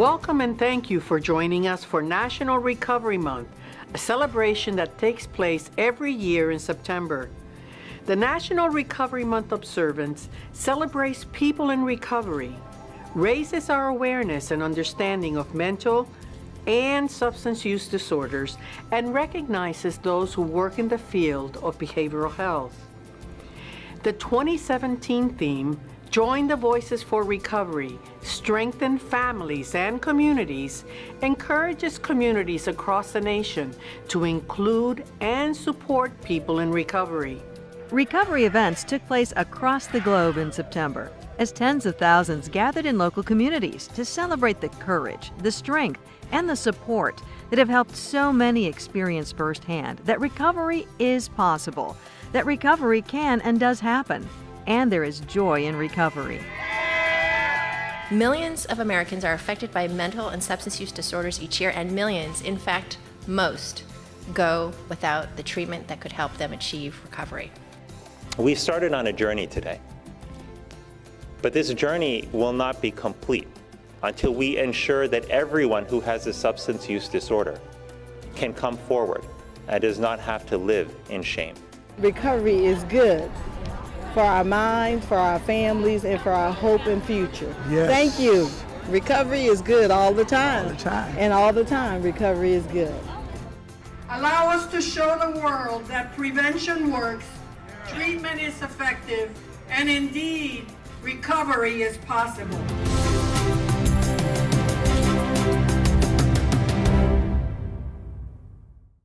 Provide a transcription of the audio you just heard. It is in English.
Welcome and thank you for joining us for National Recovery Month, a celebration that takes place every year in September. The National Recovery Month observance celebrates people in recovery, raises our awareness and understanding of mental and substance use disorders, and recognizes those who work in the field of behavioral health. The 2017 theme, Join the Voices for Recovery, Strengthen Families and Communities, encourages communities across the nation to include and support people in recovery. Recovery events took place across the globe in September as tens of thousands gathered in local communities to celebrate the courage, the strength, and the support that have helped so many experience firsthand that recovery is possible, that recovery can and does happen, and there is joy in recovery. Millions of Americans are affected by mental and substance use disorders each year, and millions, in fact, most, go without the treatment that could help them achieve recovery. We started on a journey today, but this journey will not be complete until we ensure that everyone who has a substance use disorder can come forward and does not have to live in shame. Recovery is good for our minds, for our families, and for our hope and future. Yes. Thank you. Recovery is good all the time. All the time. And all the time, recovery is good. Allow us to show the world that prevention works, treatment is effective, and indeed, recovery is possible.